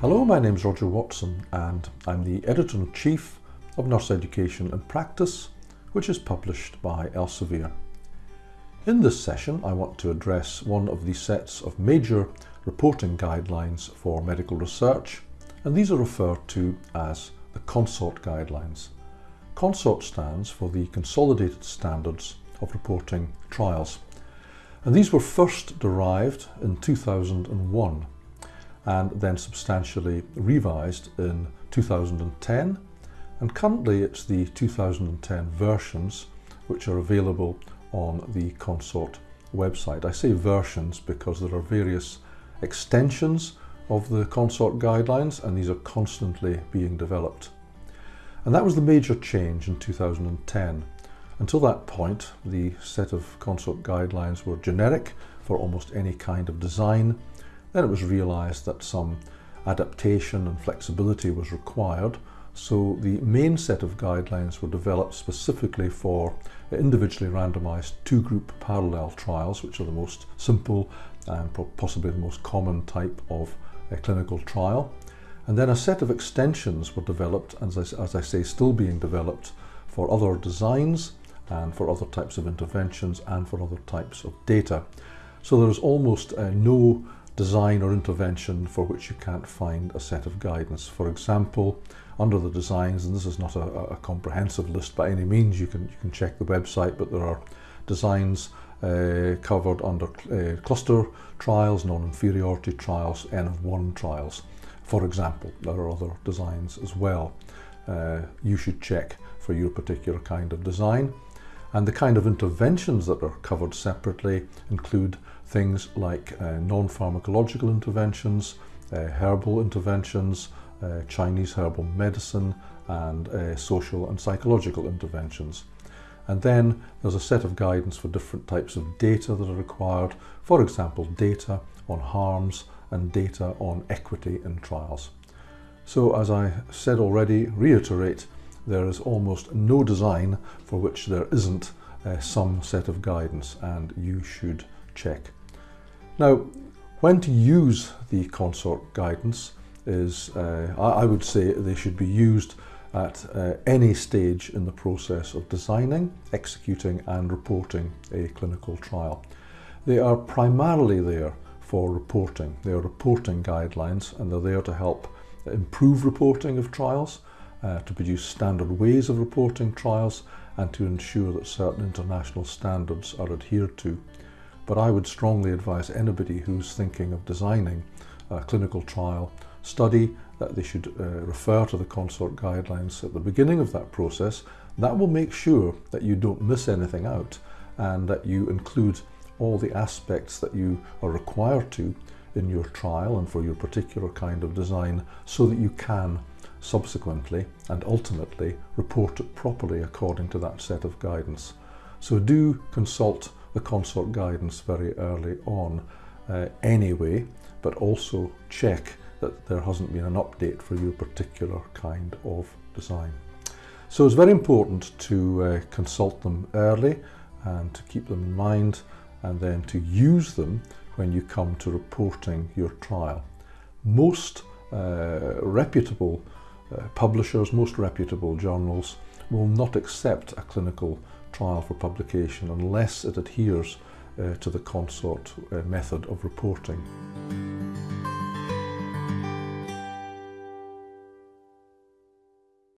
Hello, my name is Roger Watson and I'm the Editor-in-Chief of Nurse Education in Practice, which is published by Elsevier. In this session, I want to address one of the sets of major reporting guidelines for medical research, and these are referred to as the CONSORT guidelines. CONSORT stands for the Consolidated Standards of Reporting Trials, and these were first derived in 2001 and then substantially revised in 2010 and currently it's the 2010 versions which are available on the Consort website. I say versions because there are various extensions of the Consort guidelines and these are constantly being developed. And that was the major change in 2010. Until that point, the set of Consort guidelines were generic for almost any kind of design then it was realised that some adaptation and flexibility was required, so the main set of guidelines were developed specifically for individually randomised two-group parallel trials, which are the most simple and possibly the most common type of a clinical trial. And then a set of extensions were developed, as I, as I say, still being developed for other designs and for other types of interventions and for other types of data. So there's almost uh, no design or intervention for which you can't find a set of guidance. For example, under the designs, and this is not a, a comprehensive list by any means, you can, you can check the website, but there are designs uh, covered under uh, cluster trials, non-inferiority trials, N of 1 trials. For example, there are other designs as well. Uh, you should check for your particular kind of design. And the kind of interventions that are covered separately include things like uh, non-pharmacological interventions, uh, herbal interventions, uh, Chinese herbal medicine, and uh, social and psychological interventions. And then there's a set of guidance for different types of data that are required, for example, data on harms and data on equity in trials. So as I said already, reiterate, there is almost no design for which there isn't uh, some set of guidance and you should check. Now, when to use the consort guidance is, uh, I would say they should be used at uh, any stage in the process of designing, executing and reporting a clinical trial. They are primarily there for reporting. They are reporting guidelines and they're there to help improve reporting of trials uh, to produce standard ways of reporting trials and to ensure that certain international standards are adhered to. But I would strongly advise anybody who's thinking of designing a clinical trial study that they should uh, refer to the consort guidelines at the beginning of that process. That will make sure that you don't miss anything out and that you include all the aspects that you are required to in your trial and for your particular kind of design so that you can subsequently and ultimately report it properly according to that set of guidance. So do consult the consort guidance very early on uh, anyway, but also check that there hasn't been an update for your particular kind of design. So it's very important to uh, consult them early and to keep them in mind and then to use them when you come to reporting your trial. Most uh, reputable uh, publishers, most reputable journals will not accept a clinical trial for publication unless it adheres uh, to the consort uh, method of reporting.